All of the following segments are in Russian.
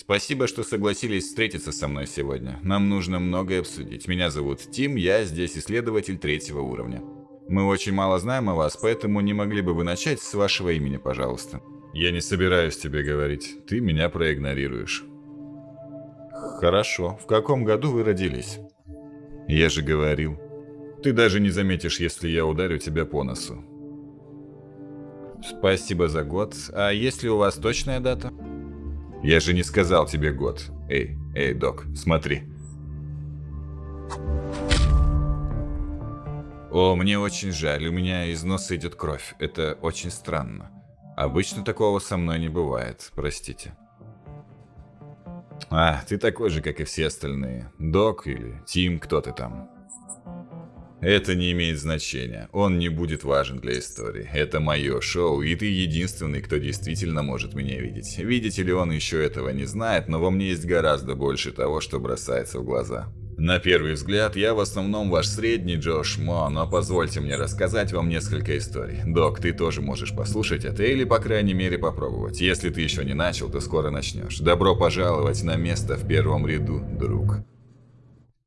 Спасибо, что согласились встретиться со мной сегодня. Нам нужно многое обсудить. Меня зовут Тим, я здесь исследователь третьего уровня. Мы очень мало знаем о вас, поэтому не могли бы вы начать с вашего имени, пожалуйста. Я не собираюсь тебе говорить. Ты меня проигнорируешь. Хорошо. В каком году вы родились? Я же говорил. Ты даже не заметишь, если я ударю тебя по носу. Спасибо за год. А есть ли у вас точная дата? Я же не сказал тебе год. Эй, эй, док, смотри. О, мне очень жаль, у меня из носа идет кровь. Это очень странно. Обычно такого со мной не бывает, простите. А, ты такой же, как и все остальные. Док или Тим, кто ты там. Это не имеет значения. Он не будет важен для истории. Это мое шоу, и ты единственный, кто действительно может меня видеть. Видите ли, он еще этого не знает, но во мне есть гораздо больше того, что бросается в глаза. На первый взгляд, я в основном ваш средний Джош Мо, но позвольте мне рассказать вам несколько историй. Док, ты тоже можешь послушать это или, по крайней мере, попробовать. Если ты еще не начал, то скоро начнешь. Добро пожаловать на место в первом ряду, друг.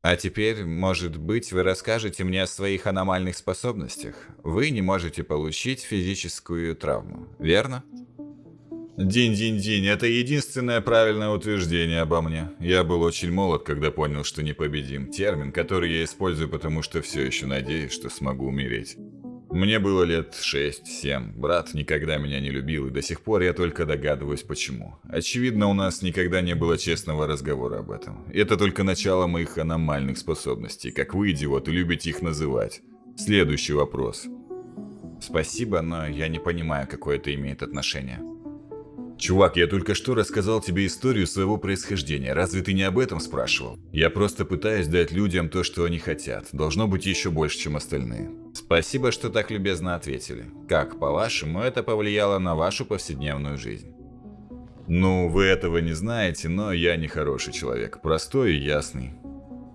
А теперь, может быть, вы расскажете мне о своих аномальных способностях. Вы не можете получить физическую травму, верно? Динь-динь-динь, это единственное правильное утверждение обо мне. Я был очень молод, когда понял, что непобедим. Термин, который я использую, потому что все еще надеюсь, что смогу умереть. Мне было лет 6-7. Брат никогда меня не любил, и до сих пор я только догадываюсь, почему. Очевидно, у нас никогда не было честного разговора об этом. Это только начало моих аномальных способностей, как вы, идиоты, любите их называть. Следующий вопрос. Спасибо, но я не понимаю, какое это имеет отношение. Чувак, я только что рассказал тебе историю своего происхождения. Разве ты не об этом спрашивал? Я просто пытаюсь дать людям то, что они хотят. Должно быть еще больше, чем остальные. Спасибо, что так любезно ответили. Как, по-вашему, это повлияло на вашу повседневную жизнь? Ну, вы этого не знаете, но я не хороший человек. Простой и ясный.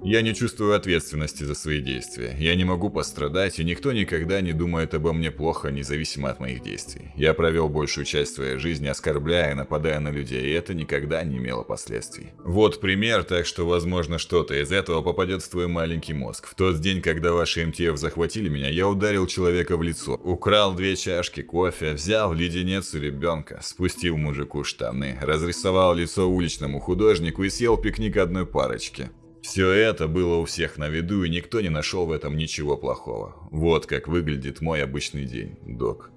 Я не чувствую ответственности за свои действия. Я не могу пострадать, и никто никогда не думает обо мне плохо, независимо от моих действий. Я провел большую часть своей жизни, оскорбляя нападая на людей, и это никогда не имело последствий. Вот пример, так что, возможно, что-то из этого попадет в твой маленький мозг. В тот день, когда ваши МТФ захватили меня, я ударил человека в лицо, украл две чашки кофе, взял леденец у ребенка, спустил мужику штаны, разрисовал лицо уличному художнику и съел пикник одной парочки. Все это было у всех на виду, и никто не нашел в этом ничего плохого. Вот как выглядит мой обычный день, док.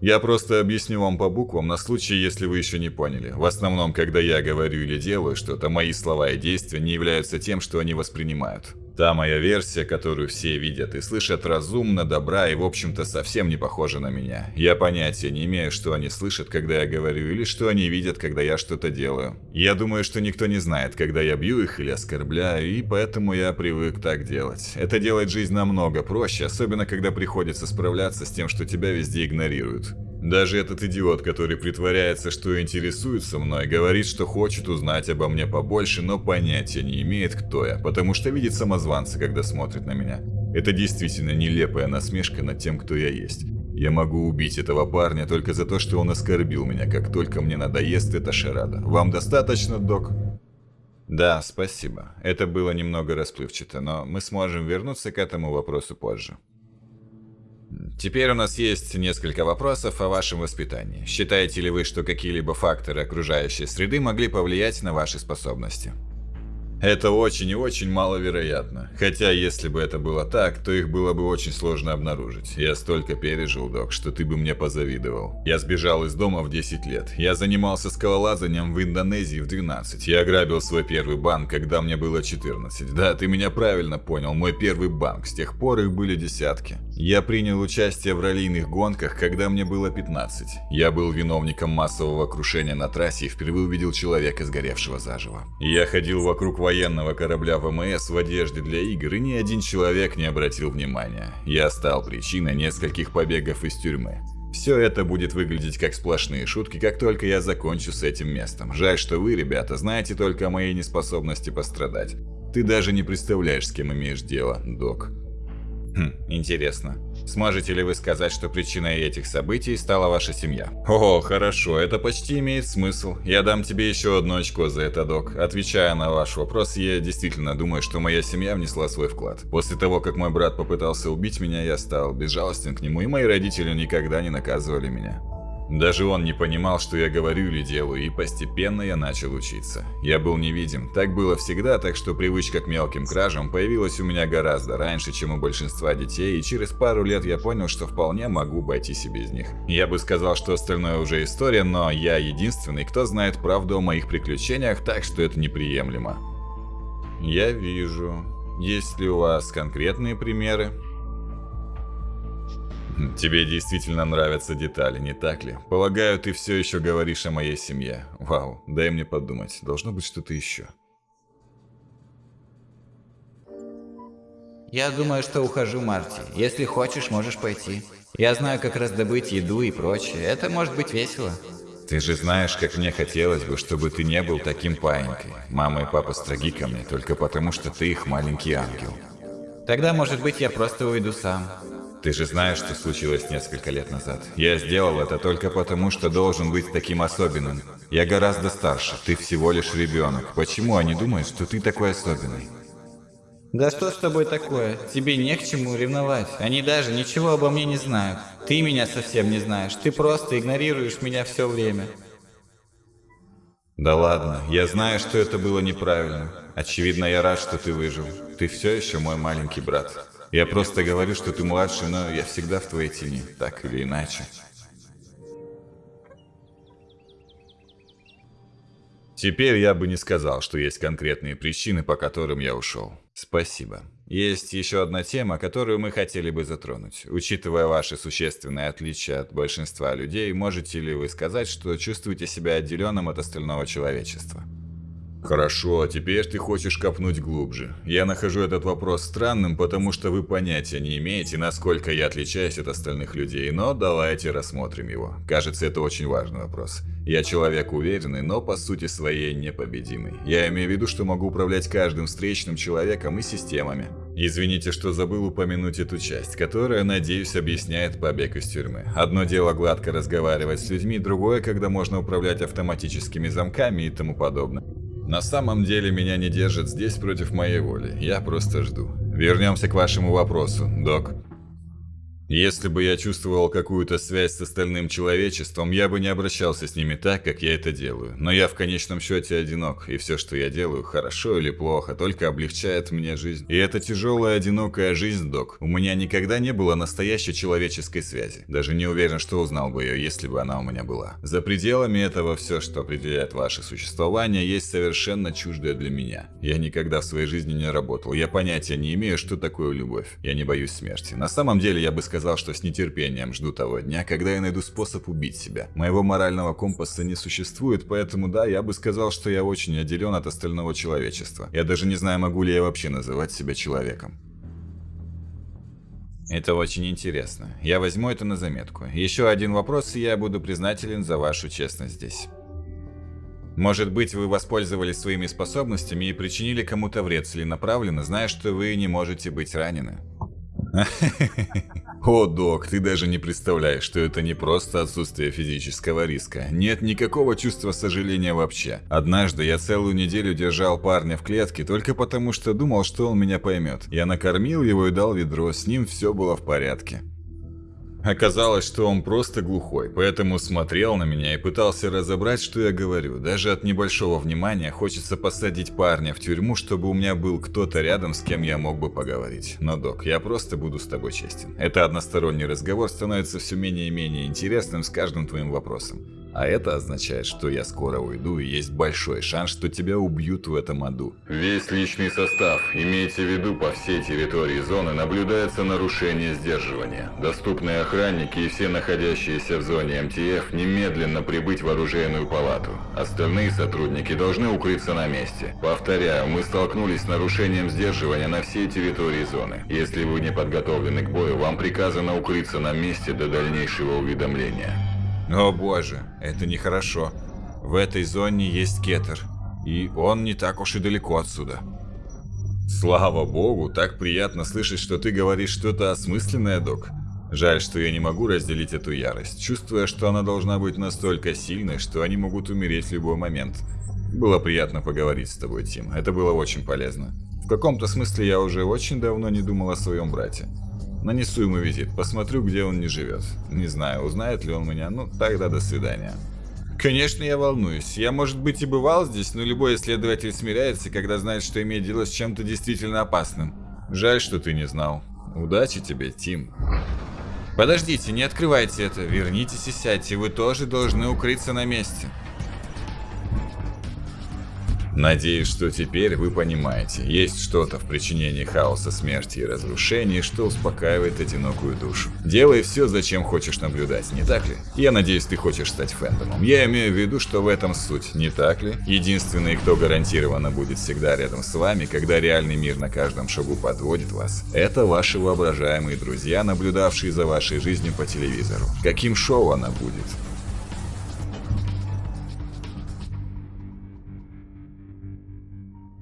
Я просто объясню вам по буквам на случай, если вы еще не поняли. В основном, когда я говорю или делаю что-то, мои слова и действия не являются тем, что они воспринимают. Та моя версия, которую все видят и слышат разумно, добра и в общем-то совсем не похожа на меня. Я понятия не имею, что они слышат, когда я говорю, или что они видят, когда я что-то делаю. Я думаю, что никто не знает, когда я бью их или оскорбляю, и поэтому я привык так делать. Это делает жизнь намного проще, особенно когда приходится справляться с тем, что тебя везде игнорируют. Даже этот идиот, который притворяется, что интересуется мной, говорит, что хочет узнать обо мне побольше, но понятия не имеет, кто я, потому что видит самозванца, когда смотрит на меня. Это действительно нелепая насмешка над тем, кто я есть. Я могу убить этого парня только за то, что он оскорбил меня, как только мне надоест эта шарада. Вам достаточно, док? Да, спасибо. Это было немного расплывчато, но мы сможем вернуться к этому вопросу позже. Теперь у нас есть несколько вопросов о вашем воспитании. Считаете ли вы, что какие-либо факторы окружающей среды могли повлиять на ваши способности? Это очень и очень маловероятно. Хотя, если бы это было так, то их было бы очень сложно обнаружить. Я столько пережил, док, что ты бы мне позавидовал. Я сбежал из дома в 10 лет. Я занимался скалолазанием в Индонезии в 12. Я ограбил свой первый банк, когда мне было 14. Да, ты меня правильно понял, мой первый банк. С тех пор их были десятки. Я принял участие в раллийных гонках, когда мне было 15. Я был виновником массового крушения на трассе и впервые увидел человека, сгоревшего заживо. Я ходил вокруг военного корабля ВМС в одежде для игр, и ни один человек не обратил внимания. Я стал причиной нескольких побегов из тюрьмы. Все это будет выглядеть как сплошные шутки, как только я закончу с этим местом. Жаль, что вы, ребята, знаете только о моей неспособности пострадать. Ты даже не представляешь, с кем имеешь дело, док. Хм, интересно. Сможете ли вы сказать, что причиной этих событий стала ваша семья? О, хорошо, это почти имеет смысл. Я дам тебе еще одно очко за это, док. Отвечая на ваш вопрос, я действительно думаю, что моя семья внесла свой вклад. После того, как мой брат попытался убить меня, я стал безжалостен к нему, и мои родители никогда не наказывали меня. Даже он не понимал, что я говорю или делаю, и постепенно я начал учиться. Я был невидим. Так было всегда, так что привычка к мелким кражам появилась у меня гораздо раньше, чем у большинства детей, и через пару лет я понял, что вполне могу обойтись и без них. Я бы сказал, что остальное уже история, но я единственный, кто знает правду о моих приключениях, так что это неприемлемо. Я вижу. Есть ли у вас конкретные примеры? Тебе действительно нравятся детали, не так ли? Полагаю, ты все еще говоришь о моей семье. Вау, дай мне подумать. Должно быть что-то еще. Я думаю, что ухожу, Марти. Если хочешь, можешь пойти. Я знаю, как раздобыть еду и прочее. Это может быть весело. Ты же знаешь, как мне хотелось бы, чтобы ты не был таким паинькой. Мама и папа строги ко мне только потому, что ты их маленький ангел. Тогда, может быть, я просто уйду сам. Ты же знаешь, что случилось несколько лет назад. Я сделал это только потому, что должен быть таким особенным. Я гораздо старше, ты всего лишь ребенок. Почему они думают, что ты такой особенный? Да что с тобой такое? Тебе не к чему ревновать. Они даже ничего обо мне не знают. Ты меня совсем не знаешь. Ты просто игнорируешь меня все время. Да ладно, я знаю, что это было неправильно. Очевидно, я рад, что ты выжил. Ты все еще мой маленький брат. Я просто говорю, что ты младший, но я всегда в твоей тени, так или иначе. Теперь я бы не сказал, что есть конкретные причины, по которым я ушел. Спасибо. Есть еще одна тема, которую мы хотели бы затронуть. Учитывая ваши существенные отличия от большинства людей, можете ли вы сказать, что чувствуете себя отделенным от остального человечества? Хорошо, а теперь ты хочешь копнуть глубже. Я нахожу этот вопрос странным, потому что вы понятия не имеете, насколько я отличаюсь от остальных людей, но давайте рассмотрим его. Кажется, это очень важный вопрос. Я человек уверенный, но по сути своей непобедимый. Я имею в виду, что могу управлять каждым встречным человеком и системами. Извините, что забыл упомянуть эту часть, которая, надеюсь, объясняет побег из тюрьмы. Одно дело гладко разговаривать с людьми, другое, когда можно управлять автоматическими замками и тому подобное. На самом деле меня не держат здесь против моей воли. Я просто жду. Вернемся к вашему вопросу, док. Если бы я чувствовал какую-то связь с остальным человечеством, я бы не обращался с ними так, как я это делаю. Но я в конечном счете одинок, и все, что я делаю, хорошо или плохо, только облегчает мне жизнь. И это тяжелая, одинокая жизнь, док. У меня никогда не было настоящей человеческой связи. Даже не уверен, что узнал бы ее, если бы она у меня была. За пределами этого все, что определяет ваше существование, есть совершенно чуждое для меня. Я никогда в своей жизни не работал. Я понятия не имею, что такое любовь. Я не боюсь смерти. На самом деле, я бы сказал, сказал, что с нетерпением жду того дня, когда я найду способ убить себя. Моего морального компаса не существует, поэтому да, я бы сказал, что я очень отделен от остального человечества. Я даже не знаю, могу ли я вообще называть себя человеком. Это очень интересно. Я возьму это на заметку. Еще один вопрос, и я буду признателен за вашу честность здесь. Может быть, вы воспользовались своими способностями и причинили кому-то вред целенаправленно, зная, что вы не можете быть ранены. О, док, ты даже не представляешь, что это не просто отсутствие физического риска. Нет никакого чувства сожаления вообще. Однажды я целую неделю держал парня в клетке только потому, что думал, что он меня поймет. Я накормил его и дал ведро, с ним все было в порядке. Оказалось, что он просто глухой, поэтому смотрел на меня и пытался разобрать, что я говорю. Даже от небольшого внимания хочется посадить парня в тюрьму, чтобы у меня был кто-то рядом, с кем я мог бы поговорить. Но, док, я просто буду с тобой честен. Это односторонний разговор становится все менее и менее интересным с каждым твоим вопросом. А это означает, что я скоро уйду и есть большой шанс, что тебя убьют в этом аду. Весь личный состав, имейте в виду, по всей территории зоны наблюдается нарушение сдерживания. Доступные охранники и все находящиеся в зоне МТФ немедленно прибыть в оружейную палату. Остальные сотрудники должны укрыться на месте. Повторяю, мы столкнулись с нарушением сдерживания на всей территории зоны. Если вы не подготовлены к бою, вам приказано укрыться на месте до дальнейшего уведомления. О боже, это нехорошо. В этой зоне есть кетер, и он не так уж и далеко отсюда. Слава богу, так приятно слышать, что ты говоришь что-то осмысленное, док. Жаль, что я не могу разделить эту ярость, чувствуя, что она должна быть настолько сильной, что они могут умереть в любой момент. Было приятно поговорить с тобой, Тим. Это было очень полезно. В каком-то смысле я уже очень давно не думал о своем брате. Нанесу ему визит, посмотрю, где он не живет. Не знаю, узнает ли он меня, ну тогда до свидания. Конечно, я волнуюсь. Я, может быть, и бывал здесь, но любой исследователь смиряется, когда знает, что имеет дело с чем-то действительно опасным. Жаль, что ты не знал. Удачи тебе, Тим. Подождите, не открывайте это. Вернитесь и сядьте. Вы тоже должны укрыться на месте. Надеюсь, что теперь вы понимаете, есть что-то в причинении хаоса, смерти и разрушений, что успокаивает одинокую душу. Делай все, зачем хочешь наблюдать, не так ли? Я надеюсь, ты хочешь стать фэндомом. Я имею в виду, что в этом суть, не так ли? Единственный, кто гарантированно будет всегда рядом с вами, когда реальный мир на каждом шагу подводит вас, это ваши воображаемые друзья, наблюдавшие за вашей жизнью по телевизору. Каким шоу она будет?